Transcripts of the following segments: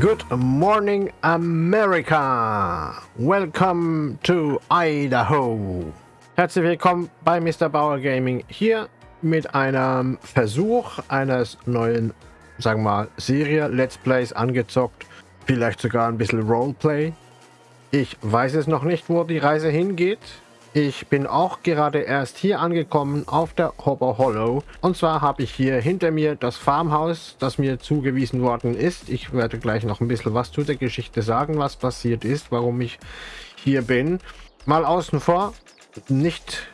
Good morning, America! Welcome to Idaho! Herzlich willkommen bei Mr. Bauer Gaming hier mit einem Versuch eines neuen, sagen wir mal, Serie Let's Plays angezockt. Vielleicht sogar ein bisschen Roleplay. Ich weiß es noch nicht, wo die Reise hingeht. Ich bin auch gerade erst hier angekommen auf der Hopper Hollow. Und zwar habe ich hier hinter mir das Farmhaus, das mir zugewiesen worden ist. Ich werde gleich noch ein bisschen was zu der Geschichte sagen, was passiert ist, warum ich hier bin. Mal außen vor, nicht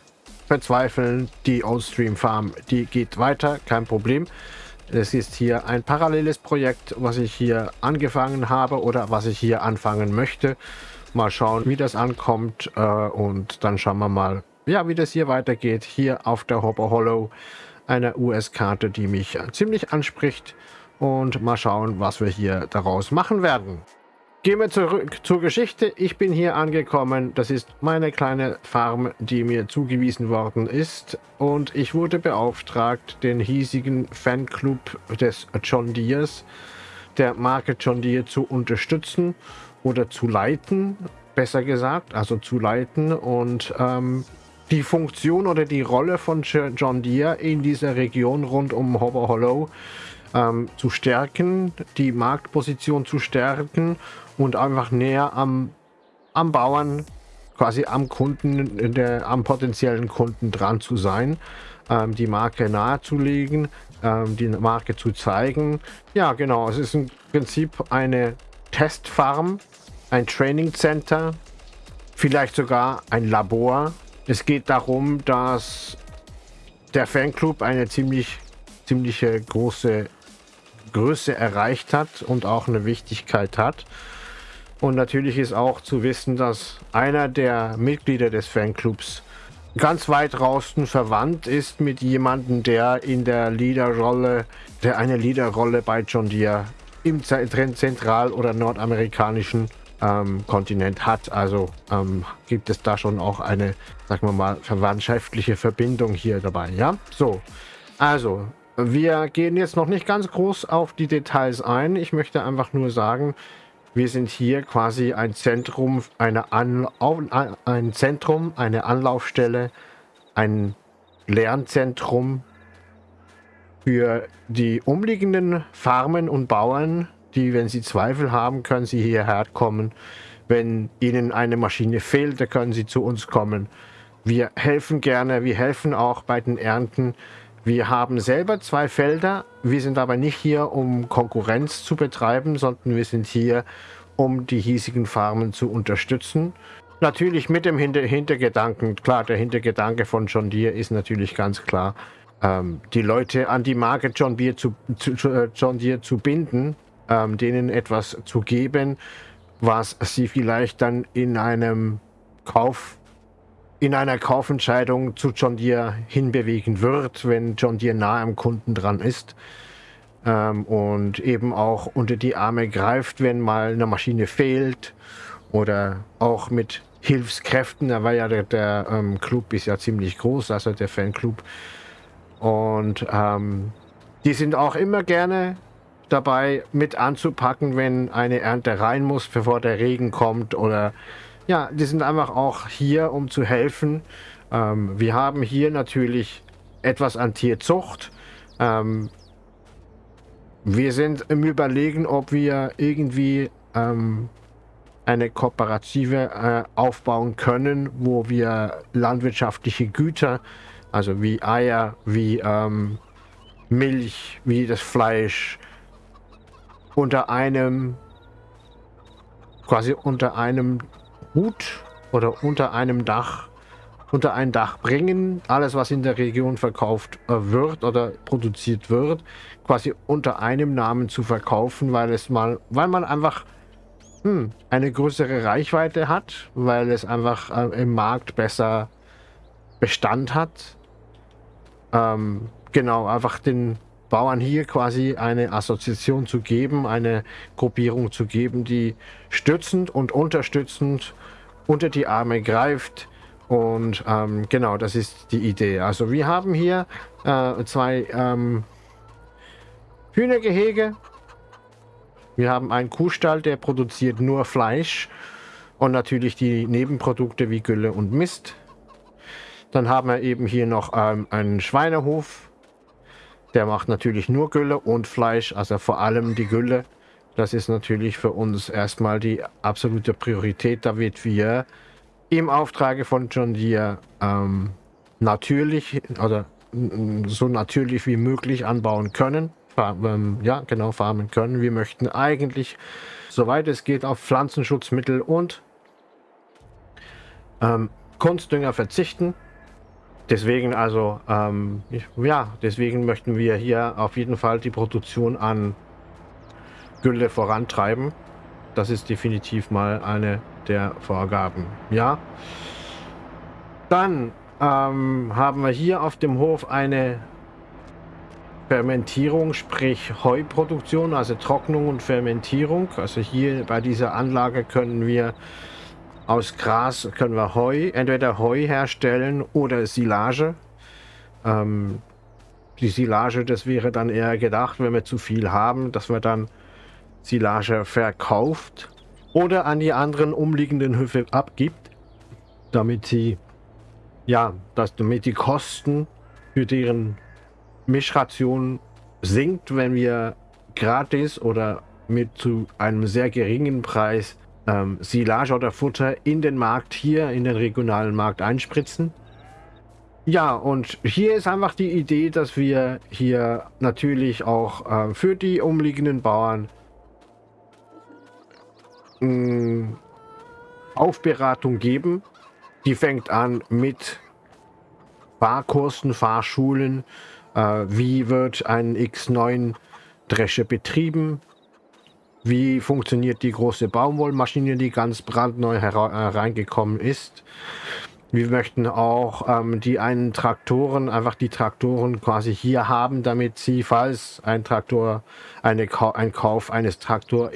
verzweifeln, die Oldstream Farm, die geht weiter, kein Problem. Es ist hier ein paralleles Projekt, was ich hier angefangen habe oder was ich hier anfangen möchte. Mal schauen, wie das ankommt äh, und dann schauen wir mal, ja, wie das hier weitergeht. Hier auf der Hopper Hollow eine US-Karte, die mich ziemlich anspricht und mal schauen, was wir hier daraus machen werden. Gehen wir zurück zur Geschichte. Ich bin hier angekommen. Das ist meine kleine Farm, die mir zugewiesen worden ist. Und ich wurde beauftragt, den hiesigen Fanclub des John Deeres, der Marke John Deere, zu unterstützen oder zu leiten, besser gesagt, also zu leiten und ähm, die Funktion oder die Rolle von John Deere in dieser Region rund um Hobber Hollow ähm, zu stärken, die Marktposition zu stärken und einfach näher am, am Bauern, quasi am Kunden, der, am potenziellen Kunden dran zu sein, ähm, die Marke nahezulegen, ähm, die Marke zu zeigen. Ja, genau, es ist im Prinzip eine Testfarm, ein Training Center, vielleicht sogar ein Labor. Es geht darum, dass der Fanclub eine ziemlich, ziemliche große Größe erreicht hat und auch eine Wichtigkeit hat. Und natürlich ist auch zu wissen, dass einer der Mitglieder des Fanclubs ganz weit draußen verwandt ist mit jemandem, der in der Leaderrolle, der eine Leaderrolle bei John Deere im zentral- oder nordamerikanischen ähm, Kontinent hat. Also ähm, gibt es da schon auch eine, sagen wir mal, verwandtschaftliche Verbindung hier dabei. Ja, so. Also, wir gehen jetzt noch nicht ganz groß auf die Details ein. Ich möchte einfach nur sagen, wir sind hier quasi ein Zentrum, eine An ein Zentrum, eine Anlaufstelle, ein Lernzentrum für die umliegenden Farmen und Bauern, die, wenn sie Zweifel haben, können sie hierher kommen. Wenn ihnen eine Maschine fehlt, dann können sie zu uns kommen. Wir helfen gerne, wir helfen auch bei den Ernten. Wir haben selber zwei Felder. Wir sind aber nicht hier, um Konkurrenz zu betreiben, sondern wir sind hier, um die hiesigen Farmen zu unterstützen. Natürlich mit dem Hinter Hintergedanken, klar, der Hintergedanke von John Deere ist natürlich ganz klar, ähm, die Leute an die Marke John Deere zu, zu, äh, John Deere zu binden, ähm, denen etwas zu geben, was sie vielleicht dann in einem Kauf, in einer Kaufentscheidung zu John Deere hinbewegen wird, wenn John Deere nah am Kunden dran ist. Ähm, und eben auch unter die Arme greift, wenn mal eine Maschine fehlt oder auch mit Hilfskräften. Da war ja der, der ähm, Club ist ja ziemlich groß, also der Fanclub. Und ähm, die sind auch immer gerne dabei mit anzupacken, wenn eine Ernte rein muss, bevor der Regen kommt oder ja, die sind einfach auch hier, um zu helfen. Ähm, wir haben hier natürlich etwas an Tierzucht. Ähm, wir sind im Überlegen, ob wir irgendwie ähm, eine Kooperative äh, aufbauen können, wo wir landwirtschaftliche Güter, also wie Eier, wie ähm, Milch, wie das Fleisch, unter einem, quasi unter einem Hut oder unter einem Dach, unter ein Dach bringen. Alles, was in der Region verkauft äh, wird oder produziert wird, quasi unter einem Namen zu verkaufen, weil es mal, weil man einfach hm, eine größere Reichweite hat, weil es einfach äh, im Markt besser Bestand hat. Ähm, genau, einfach den Bauern hier quasi eine Assoziation zu geben, eine Gruppierung zu geben, die stützend und unterstützend unter die Arme greift. Und ähm, genau, das ist die Idee. Also wir haben hier äh, zwei ähm, Hühnergehege. Wir haben einen Kuhstall, der produziert nur Fleisch und natürlich die Nebenprodukte wie Gülle und Mist. Dann haben wir eben hier noch ähm, einen Schweinehof. Der macht natürlich nur Gülle und Fleisch, also vor allem die Gülle. Das ist natürlich für uns erstmal die absolute Priorität, damit wir im Auftrage von John Deere ähm, natürlich oder so natürlich wie möglich anbauen können. Ähm, ja, genau, farmen können. Wir möchten eigentlich, soweit es geht, auf Pflanzenschutzmittel und ähm, Kunstdünger verzichten. Deswegen also, ähm, ja, deswegen möchten wir hier auf jeden Fall die Produktion an Gülle vorantreiben. Das ist definitiv mal eine der Vorgaben. Ja. Dann ähm, haben wir hier auf dem Hof eine Fermentierung, sprich Heuproduktion, also Trocknung und Fermentierung. Also hier bei dieser Anlage können wir aus Gras können wir Heu, entweder Heu herstellen oder Silage. Ähm, die Silage, das wäre dann eher gedacht, wenn wir zu viel haben, dass wir dann Silage verkauft oder an die anderen umliegenden Höfe abgibt, damit sie ja, dass damit die Kosten für deren Mischration sinkt, wenn wir gratis oder mit zu einem sehr geringen Preis ähm, Silage oder Futter in den Markt hier, in den regionalen Markt einspritzen. Ja, und hier ist einfach die Idee, dass wir hier natürlich auch äh, für die umliegenden Bauern mh, mm, Aufberatung geben. Die fängt an mit Fahrkursen, Fahrschulen. Äh, wie wird ein X9 Dresche betrieben? Wie funktioniert die große Baumwollmaschine, die ganz brandneu hereingekommen äh, ist? Wir möchten auch ähm, die einen Traktoren, einfach die Traktoren quasi hier haben, damit sie, falls ein Traktor, eine, ein Kauf eines Traktor,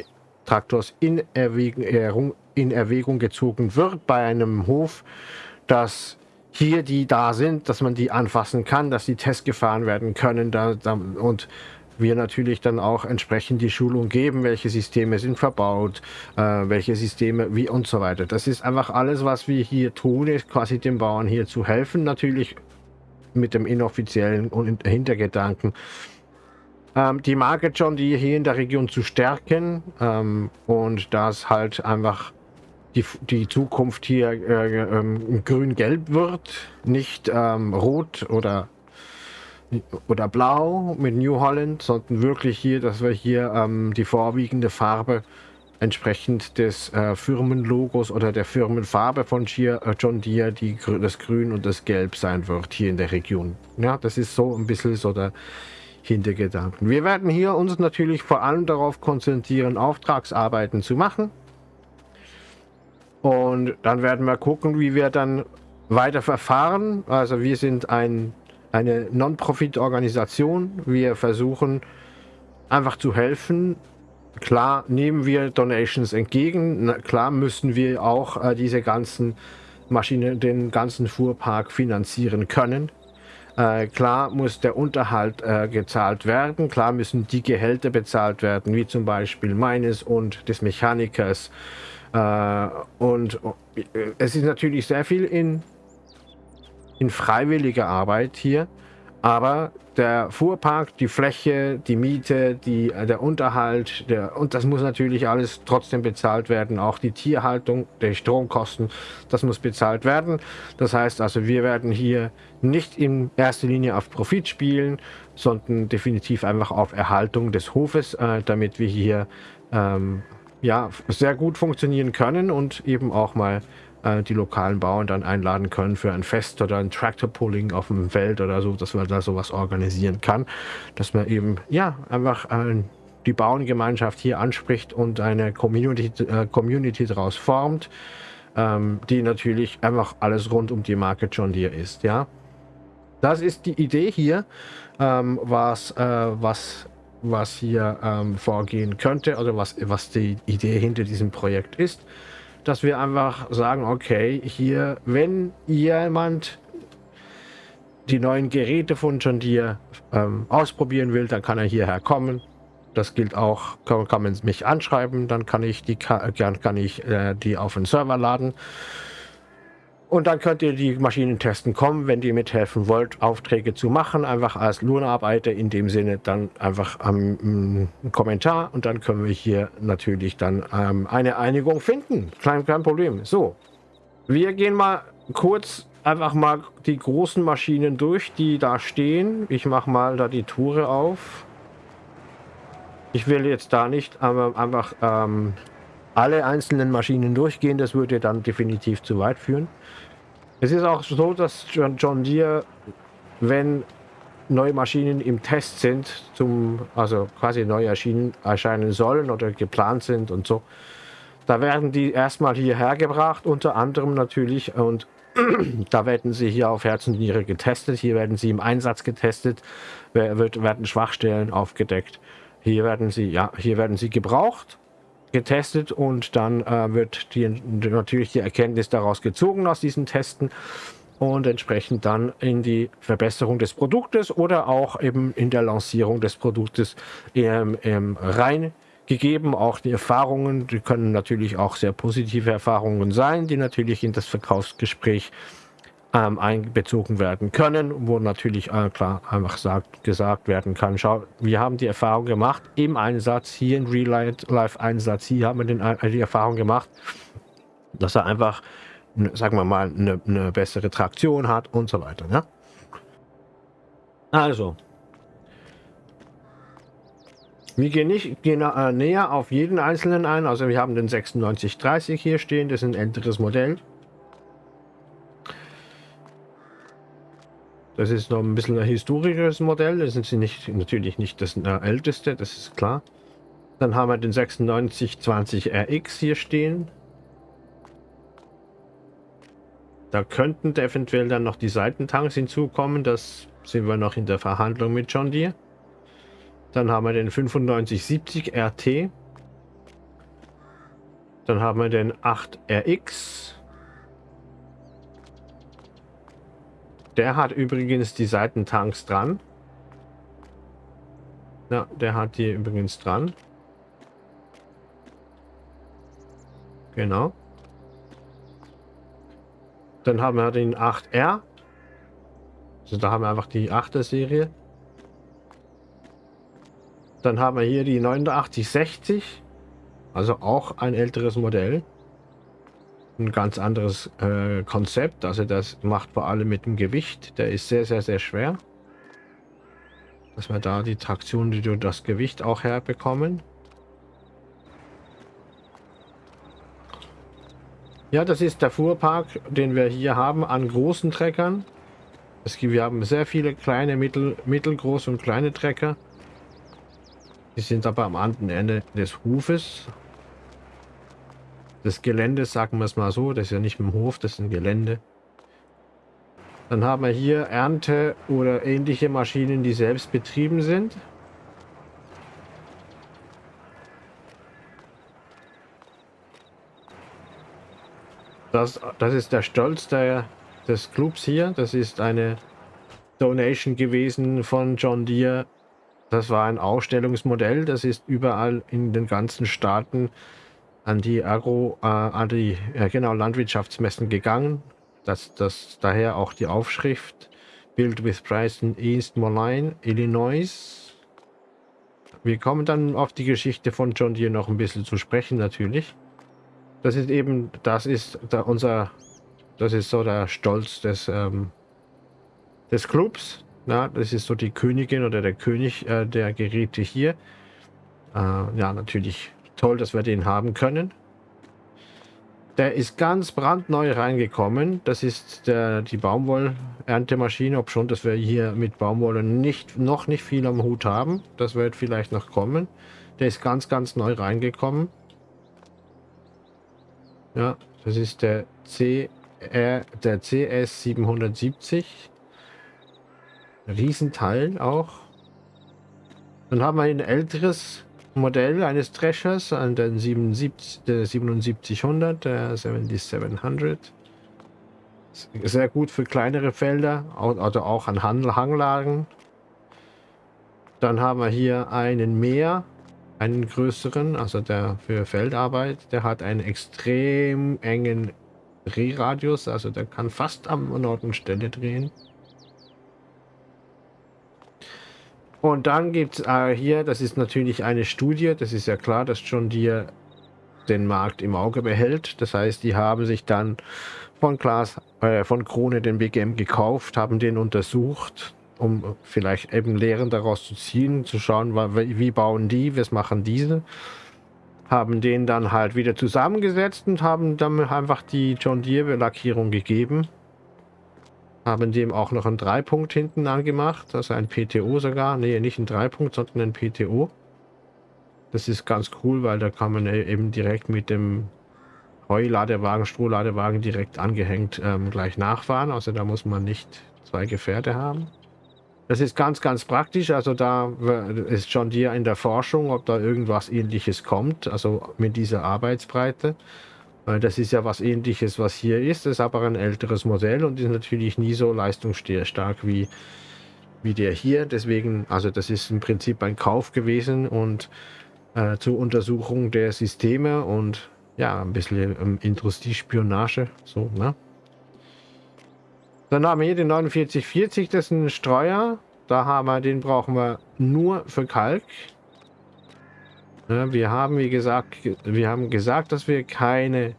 Traktors in Erwägung, in Erwägung gezogen wird bei einem Hof, dass hier die da sind, dass man die anfassen kann, dass die Tests gefahren werden können da, da, und wir natürlich dann auch entsprechend die Schulung geben, welche Systeme sind verbaut, äh, welche Systeme, wie und so weiter. Das ist einfach alles, was wir hier tun, ist quasi den Bauern hier zu helfen, natürlich mit dem inoffiziellen Hintergedanken, ähm, die Marke John Deere hier in der Region zu stärken ähm, und das halt einfach die, die Zukunft hier äh, ähm, grün-gelb wird, nicht ähm, rot oder oder blau mit New Holland, sondern wirklich hier, dass wir hier ähm, die vorwiegende Farbe entsprechend des äh, Firmenlogos oder der Firmenfarbe von Gier, äh, John Deere, die, das Grün und das Gelb sein wird hier in der Region. Ja, das ist so ein bisschen so der Hintergedanken. Wir werden hier uns natürlich vor allem darauf konzentrieren, Auftragsarbeiten zu machen. Und dann werden wir gucken, wie wir dann weiter verfahren. Also wir sind ein, eine Non-Profit-Organisation. Wir versuchen einfach zu helfen. Klar nehmen wir Donations entgegen. Na, klar müssen wir auch äh, diese ganzen Maschinen, den ganzen Fuhrpark finanzieren können. Äh, klar muss der Unterhalt äh, gezahlt werden. Klar müssen die Gehälter bezahlt werden, wie zum Beispiel meines und des Mechanikers. Äh, und äh, es ist natürlich sehr viel in, in freiwilliger Arbeit hier, aber der Fuhrpark, die Fläche, die Miete, die, äh, der Unterhalt, der, und das muss natürlich alles trotzdem bezahlt werden. Auch die Tierhaltung, die Stromkosten, das muss bezahlt werden. Das heißt also, wir werden hier nicht in erster Linie auf Profit spielen, sondern definitiv einfach auf Erhaltung des Hofes, äh, damit wir hier ähm, ja, sehr gut funktionieren können und eben auch mal äh, die lokalen Bauern dann einladen können für ein Fest oder ein Tractor-Pulling auf dem Feld oder so, dass man da sowas organisieren kann. Dass man eben, ja, einfach äh, die Bauerngemeinschaft hier anspricht und eine Community, äh, Community daraus formt, ähm, die natürlich einfach alles rund um die Marke John Deere ist, ja. Das ist die Idee hier, ähm, was, äh, was was hier ähm, vorgehen könnte oder was, was die Idee hinter diesem Projekt ist, dass wir einfach sagen, okay, hier, wenn jemand die neuen Geräte von John Deere ähm, ausprobieren will, dann kann er hierher kommen. Das gilt auch, kann, kann man mich anschreiben, dann kann ich die, kann, kann ich, äh, die auf den Server laden. Und dann könnt ihr die Maschinen testen kommen, wenn ihr mithelfen wollt, Aufträge zu machen, einfach als Lohnarbeiter in dem Sinne, dann einfach am ähm, Kommentar und dann können wir hier natürlich dann ähm, eine Einigung finden. Kein, kein Problem. So, wir gehen mal kurz einfach mal die großen Maschinen durch, die da stehen. Ich mache mal da die Tore auf. Ich will jetzt da nicht einfach ähm, alle einzelnen Maschinen durchgehen. Das würde dann definitiv zu weit führen. Es ist auch so, dass John, Deere, wenn neue Maschinen im Test sind, zum, also quasi neu erschienen, erscheinen sollen oder geplant sind und so, da werden die erstmal hierher gebracht, unter anderem natürlich, und da werden sie hier auf Herz und Niere getestet, hier werden sie im Einsatz getestet, werden Schwachstellen aufgedeckt. Hier werden sie, ja, hier werden sie gebraucht getestet und dann äh, wird die, natürlich die Erkenntnis daraus gezogen aus diesen Testen und entsprechend dann in die Verbesserung des Produktes oder auch eben in der Lancierung des Produktes ähm, ähm, reingegeben. Auch die Erfahrungen, die können natürlich auch sehr positive Erfahrungen sein, die natürlich in das Verkaufsgespräch ähm, einbezogen werden können, wo natürlich äh, klar einfach sagt, gesagt werden kann, schau, wir haben die Erfahrung gemacht im Einsatz, hier in Real-Life-Einsatz, hier haben wir den, äh, die Erfahrung gemacht, dass er einfach, sagen wir mal, eine, eine bessere Traktion hat und so weiter. Ja? Also, wir gehen nicht gehen, äh, näher auf jeden einzelnen ein. Also wir haben den 9630 hier stehen, das ist ein älteres Modell. Das ist noch ein bisschen ein historisches Modell. Das ist nicht, natürlich nicht das älteste, das ist klar. Dann haben wir den 9620 RX hier stehen. Da könnten eventuell dann noch die Seitentanks hinzukommen. Das sind wir noch in der Verhandlung mit John Deere. Dann haben wir den 9570 RT. Dann haben wir den 8RX. Der hat übrigens die Seitentanks dran. Ja, der hat die übrigens dran. Genau. Dann haben wir den 8R. Also da haben wir einfach die 8er Serie. Dann haben wir hier die 8960. Also auch ein älteres Modell ein ganz anderes äh, Konzept. Also das macht vor allem mit dem Gewicht. Der ist sehr, sehr, sehr schwer. Dass wir da die Traktion, die durch das Gewicht auch herbekommen. Ja, das ist der Fuhrpark, den wir hier haben an großen Treckern. Es gibt, wir haben sehr viele kleine, mittel, mittelgroße und kleine Trecker. Die sind aber am anderen Ende des Hufes des Geländes, sagen wir es mal so. Das ist ja nicht im Hof, das ist ein Gelände. Dann haben wir hier Ernte oder ähnliche Maschinen, die selbst betrieben sind. Das, das ist der Stolz der, des Clubs hier. Das ist eine Donation gewesen von John Deere. Das war ein Ausstellungsmodell. Das ist überall in den ganzen Staaten an die Agro, äh, an die äh, genau Landwirtschaftsmessen gegangen. Das, das daher auch die Aufschrift Build with Price in East Moline, Illinois. Wir kommen dann auf die Geschichte von John Deere noch ein bisschen zu sprechen, natürlich. Das ist eben, das ist da unser, das ist so der Stolz des, ähm, des Clubs. Na, das ist so die Königin oder der König äh, der Geräte hier. Äh, ja, natürlich Toll, dass wir den haben können. Der ist ganz brandneu reingekommen. Das ist der, die Baumwoll-Erntemaschine, ob schon, dass wir hier mit Baumwolle nicht, noch nicht viel am Hut haben. Das wird vielleicht noch kommen. Der ist ganz, ganz neu reingekommen. Ja, das ist der CR, der CS 770. Riesenteil auch. Dann haben wir ein älteres Modell eines Threshers an den 77, der 7700, der 7700. Sehr gut für kleinere Felder oder auch an Hanglagen. Dann haben wir hier einen Meer einen größeren, also der für Feldarbeit, der hat einen extrem engen Drehradius, also der kann fast am Norden-Stelle drehen. Und dann gibt es äh, hier, das ist natürlich eine Studie, das ist ja klar, dass John Deere den Markt im Auge behält. Das heißt, die haben sich dann von Glas, äh, von Krone den BGM gekauft, haben den untersucht, um vielleicht eben Lehren daraus zu ziehen, zu schauen, wie bauen die, was machen diese. Haben den dann halt wieder zusammengesetzt und haben dann einfach die John Deere Lackierung gegeben. Haben dem auch noch einen Dreipunkt hinten angemacht, also ein PTO sogar. Nee, nicht ein Dreipunkt, sondern ein PTO. Das ist ganz cool, weil da kann man e-, eben direkt mit dem Heuladewagen, Strohladewagen direkt angehängt ähm, gleich nachfahren. Also da muss man nicht zwei Gefährte haben. Das ist ganz, ganz praktisch. Also da ist schon dir in der Forschung, ob da irgendwas ähnliches kommt, also mit dieser Arbeitsbreite. Das ist ja was ähnliches, was hier ist. Ist aber ein älteres Modell und ist natürlich nie so leistungsstark wie, wie der hier. Deswegen, also das ist im Prinzip ein Kauf gewesen und äh, zur Untersuchung der Systeme und ja, ein bisschen ähm, Industriespionage. So, ne? Dann haben wir hier den 4940, das ist ein Streuer. Da haben wir, den brauchen wir nur für Kalk. Ja, wir haben, wie gesagt, wir haben gesagt, dass wir keine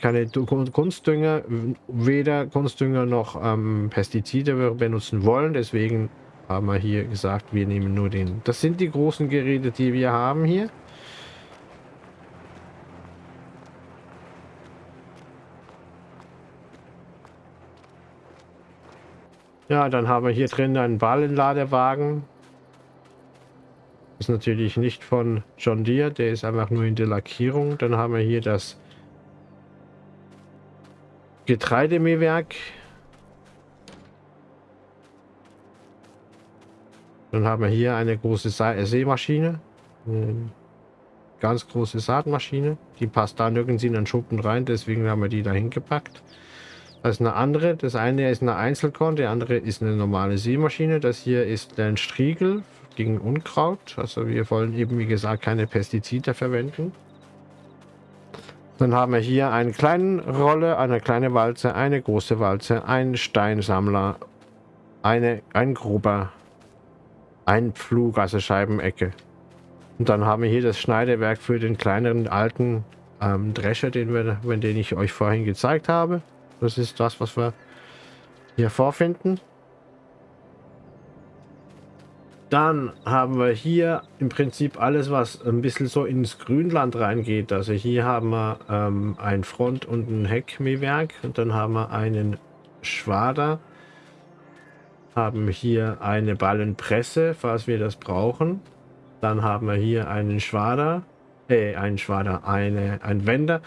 keine Kunstdünger, weder Kunstdünger noch ähm, Pestizide benutzen wollen. Deswegen haben wir hier gesagt, wir nehmen nur den. Das sind die großen Geräte, die wir haben hier. Ja, dann haben wir hier drin einen Ballenladewagen. Ist natürlich nicht von John Deere, der ist einfach nur in der Lackierung. Dann haben wir hier das Getreidemähwerk. Dann haben wir hier eine große Sämaschine. Eine ganz große Saatmaschine. Die passt da nirgends in den Schuppen rein, deswegen haben wir die da hingepackt. Das ist eine andere. Das eine ist eine Einzelkorn, der andere ist eine normale Sämaschine. Das hier ist ein Striegel gegen Unkraut. Also wir wollen eben, wie gesagt, keine Pestizide verwenden. Dann haben wir hier eine kleine Rolle, eine kleine Walze, eine große Walze, einen Steinsammler, eine, ein Gruber, ein Pflug, also Scheibenecke. Und dann haben wir hier das Schneidewerk für den kleineren alten ähm, Drescher, den, wir, den ich euch vorhin gezeigt habe. Das ist das, was wir hier vorfinden. Dann haben wir hier im Prinzip alles, was ein bisschen so ins Grünland reingeht. Also hier haben wir ähm, ein Front- und ein Heckmähwerk. Und dann haben wir einen Schwader haben hier eine Ballenpresse, falls wir das brauchen. Dann haben wir hier einen Schwader, äh, einen Schwader, eine, ein Wender.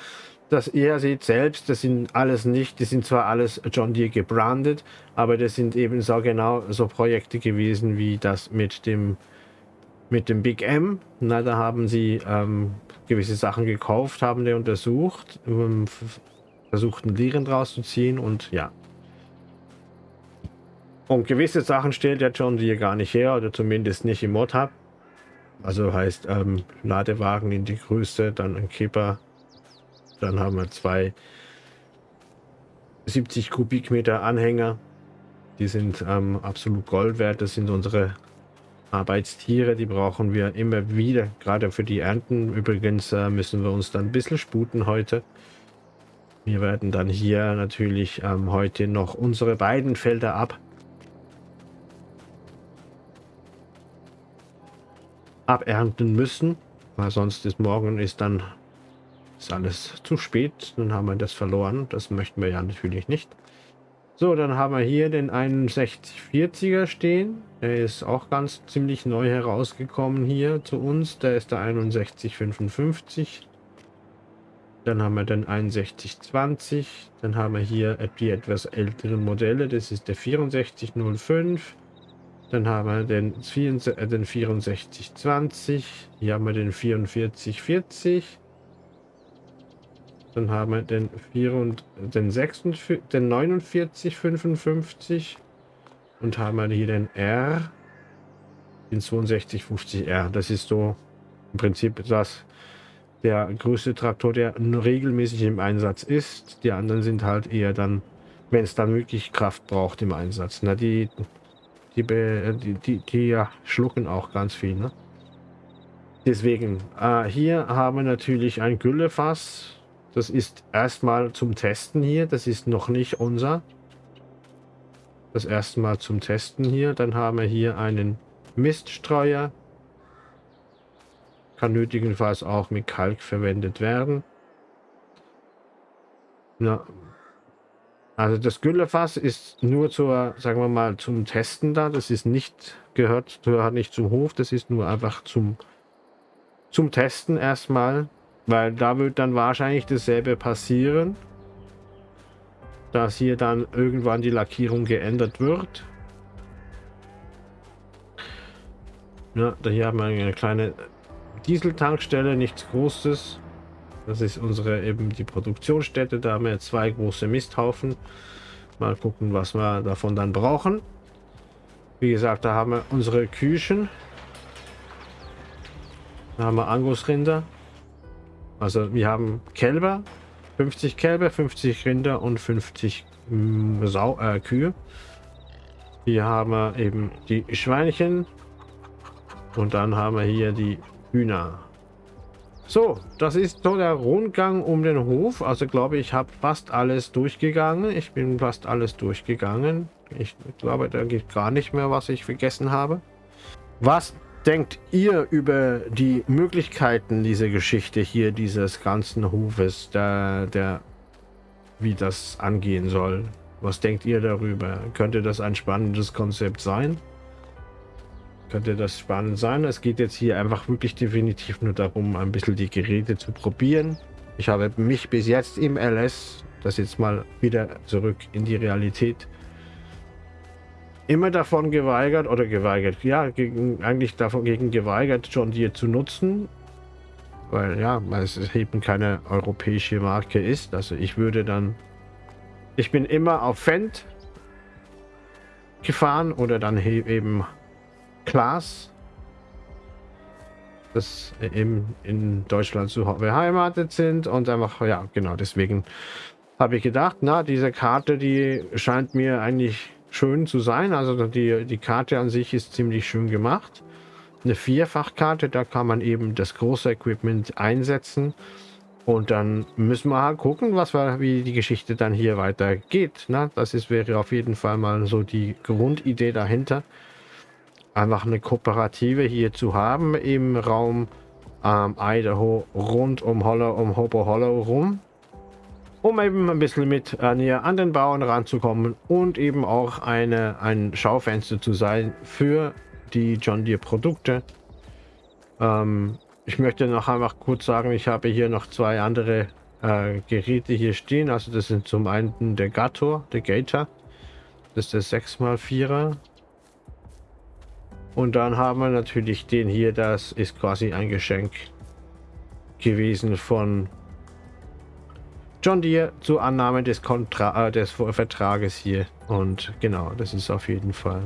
Das ihr seht selbst, das sind alles nicht, das sind zwar alles John Deere gebrandet, aber das sind eben so genau so Projekte gewesen wie das mit dem mit dem Big M. Na, da haben sie ähm, gewisse Sachen gekauft, haben die untersucht, ähm, versuchten Lehren draus zu ziehen und ja, und gewisse Sachen stellt der John Deere gar nicht her oder zumindest nicht im Mod Hub. Also heißt ähm, Ladewagen in die Größe, dann ein Kipper. Dann haben wir zwei 70 Kubikmeter Anhänger. Die sind ähm, absolut Gold wert. Das sind unsere Arbeitstiere. Die brauchen wir immer wieder, gerade für die Ernten. Übrigens äh, müssen wir uns dann ein bisschen sputen heute. Wir werden dann hier natürlich ähm, heute noch unsere beiden Felder ab abernten müssen, weil sonst ist morgen ist dann ist alles zu spät, dann haben wir das verloren. Das möchten wir ja natürlich nicht. So, dann haben wir hier den 6140er stehen. Der ist auch ganz ziemlich neu herausgekommen hier zu uns. Der ist der 6155. Dann haben wir den 6120. Dann haben wir hier die etwas älteren Modelle. Das ist der 6405. Dann haben wir den, äh, den 6420. Hier haben wir den 4440. Dann haben wir den, 4 und, den, 46, den 4955. Und haben wir hier den R. den 6250R. Das ist so im Prinzip das der größte Traktor, der regelmäßig im Einsatz ist. Die anderen sind halt eher dann, wenn es dann wirklich Kraft braucht im Einsatz. Na, die, die, die, die, die ja, schlucken auch ganz viel. Ne? Deswegen, äh, hier haben wir natürlich ein Güllefass. Das ist erstmal zum Testen hier. Das ist noch nicht unser. Das erste Mal zum Testen hier. Dann haben wir hier einen Miststreuer. Kann nötigenfalls auch mit Kalk verwendet werden. Na, also das Güllefass ist nur zur, sagen wir mal, zum Testen da. Das ist nicht, gehört, gehört nicht zum Hof. Das ist nur einfach zum, zum Testen erstmal. Weil da wird dann wahrscheinlich dasselbe passieren dass hier dann irgendwann die Lackierung geändert wird. Ja, hier haben wir eine kleine Dieseltankstelle, nichts Großes. Das ist unsere eben die Produktionsstätte. Da haben wir zwei große Misthaufen. Mal gucken, was wir davon dann brauchen. Wie gesagt, da haben wir unsere Küchen. Da haben wir Angusrinder. Also wir haben Kälber, 50 Kälber, 50 Rinder und 50 mm, Sau äh, Kühe. Hier haben wir eben die Schweinchen. Und dann haben wir hier die Hühner. So, das ist so der Rundgang um den Hof. Also glaube ich, habe fast alles durchgegangen. Ich bin fast alles durchgegangen. Ich glaube, da geht gar nicht mehr, was ich vergessen habe. Was denkt ihr über die Möglichkeiten dieser Geschichte hier, dieses ganzen Hofes, der, der, wie das angehen soll? Was denkt ihr darüber? Könnte das ein spannendes Konzept sein? Könnte das spannend sein? Es geht jetzt hier einfach wirklich definitiv nur darum, ein bisschen die Geräte zu probieren. Ich habe mich bis jetzt im LS, das jetzt mal wieder zurück in die Realität, immer davon geweigert oder geweigert, ja, gegen, eigentlich davon gegen geweigert, John Deere zu nutzen, weil ja, es eben keine europäische Marke ist. Also ich würde dann, ich bin immer auf Fendt gefahren oder dann eben Klaas, das eben in Deutschland zu beheimatet sind und einfach, ja, genau, deswegen habe ich gedacht, na, diese Karte, die scheint mir eigentlich schön zu sein. Also die, die Karte an sich ist ziemlich schön gemacht. Eine Vierfachkarte, da kann man eben das große Equipment einsetzen. Und dann müssen wir halt gucken, was wir, wie die Geschichte dann hier weitergeht. Ne? Das ist, wäre auf jeden Fall mal so die Grundidee dahinter. Einfach eine Kooperative hier zu haben im Raum ähm, Idaho rund um Hollow, um Hobo Hollow rum um eben ein bisschen mit äh, näher an den Bauern ranzukommen und eben auch eine, ein Schaufenster zu sein für die John Deere Produkte. Ähm, ich möchte noch einfach kurz sagen, ich habe hier noch zwei andere äh, Geräte hier stehen. Also das sind zum einen der Gator, der Gator. Das ist der 6x4er. Und dann haben wir natürlich den hier, das ist quasi ein Geschenk gewesen von John Deere zur Annahme des, Kontra äh, des Vertrages hier. Und genau, das ist auf jeden Fall.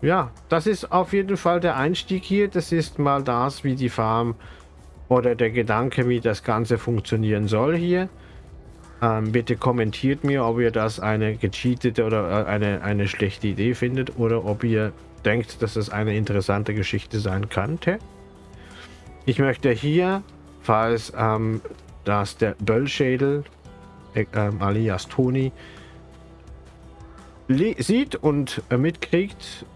Ja, das ist auf jeden Fall der Einstieg hier. Das ist mal das, wie die Farm oder der Gedanke, wie das Ganze funktionieren soll hier. Ähm, bitte kommentiert mir, ob ihr das eine gecheatete oder äh, eine, eine schlechte Idee findet oder ob ihr denkt, dass das eine interessante Geschichte sein könnte. Ich möchte hier falls ähm, dass der Böllschädel, äh, alias Toni, sieht und äh, mitkriegt,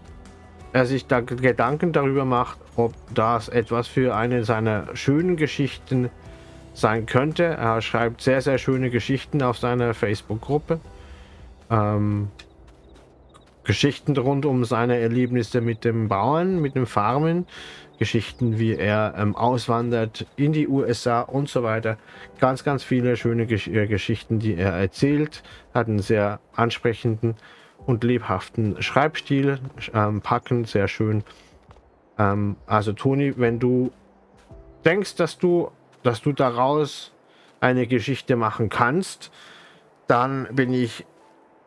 er sich da Gedanken darüber macht, ob das etwas für eine seiner schönen Geschichten sein könnte. Er schreibt sehr, sehr schöne Geschichten auf seiner Facebook-Gruppe. Ähm, Geschichten rund um seine Erlebnisse mit dem Bauern, mit dem Farmen, Geschichten, wie er ähm, auswandert in die USA und so weiter. Ganz, ganz viele schöne Gesch äh, Geschichten, die er erzählt. Hat einen sehr ansprechenden und lebhaften Schreibstil, ähm, packend, sehr schön. Ähm, also Toni, wenn du denkst, dass du, dass du daraus eine Geschichte machen kannst, dann bin ich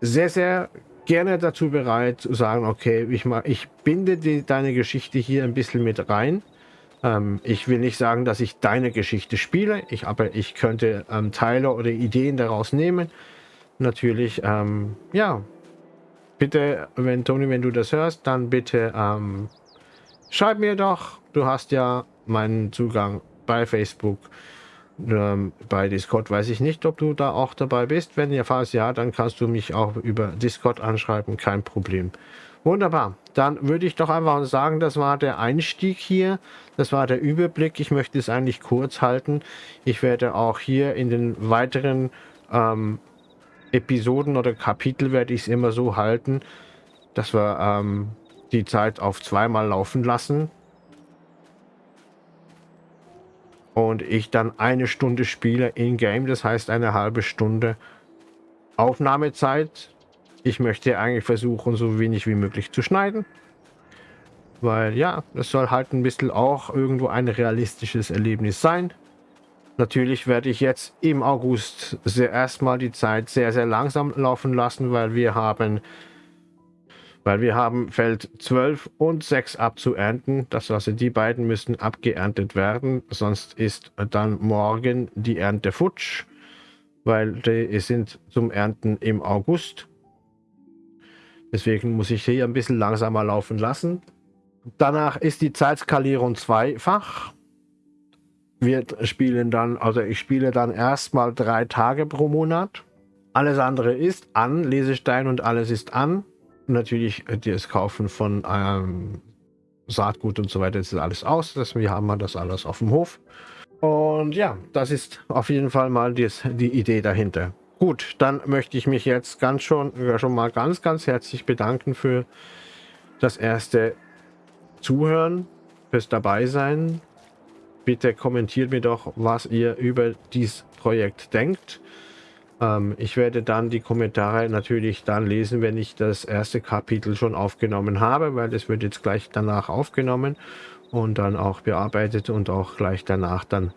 sehr, sehr gerne dazu bereit zu sagen, okay, ich, mal, ich binde die, deine Geschichte hier ein bisschen mit rein. Ähm, ich will nicht sagen, dass ich deine Geschichte spiele, ich, aber ich könnte ähm, Teile oder Ideen daraus nehmen. Natürlich, ähm, ja, bitte, wenn Toni, wenn du das hörst, dann bitte ähm, schreib mir doch. Du hast ja meinen Zugang bei Facebook. Ähm, bei Discord weiß ich nicht, ob du da auch dabei bist. Wenn ihr falls ja, dann kannst du mich auch über Discord anschreiben, kein Problem. Wunderbar. Dann würde ich doch einfach sagen, das war der Einstieg hier. Das war der Überblick. Ich möchte es eigentlich kurz halten. Ich werde auch hier in den weiteren ähm, Episoden oder Kapitel werde ich es immer so halten, dass wir ähm, die Zeit auf zweimal laufen lassen. Und ich dann eine Stunde spiele in-game, das heißt eine halbe Stunde Aufnahmezeit ich möchte eigentlich versuchen, so wenig wie möglich zu schneiden. Weil ja, es soll halt ein bisschen auch irgendwo ein realistisches Erlebnis sein. Natürlich werde ich jetzt im August erstmal die Zeit sehr, sehr langsam laufen lassen, weil wir haben weil wir haben Feld 12 und 6 abzuernten. Das also die beiden müssen abgeerntet werden, sonst ist dann morgen die Ernte futsch, weil die sind zum Ernten im August. Deswegen muss ich hier ein bisschen langsamer laufen lassen. Danach ist die Zeitskalierung zweifach. Wir spielen dann, also ich spiele dann erstmal drei Tage pro Monat. Alles andere ist an, Lesestein und alles ist an. Natürlich das Kaufen von ähm, Saatgut und so weiter, ist alles aus. Wir haben das alles auf dem Hof. Und ja, das ist auf jeden Fall mal die, die Idee dahinter. Gut, dann möchte ich mich jetzt ganz schon, schon mal ganz, ganz herzlich bedanken für das erste Zuhören, fürs Dabeisein. Bitte kommentiert mir doch, was ihr über dieses Projekt denkt. Ähm, ich werde dann die Kommentare natürlich dann lesen, wenn ich das erste Kapitel schon aufgenommen habe, weil das wird jetzt gleich danach aufgenommen und dann auch bearbeitet und auch gleich danach dann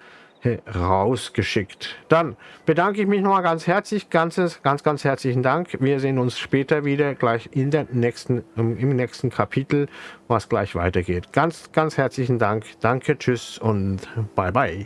rausgeschickt. Dann bedanke ich mich nochmal ganz herzlich, ganzes, ganz, ganz herzlichen Dank. Wir sehen uns später wieder, gleich in der nächsten, im nächsten Kapitel, was gleich weitergeht. Ganz, ganz herzlichen Dank. Danke, tschüss und bye bye.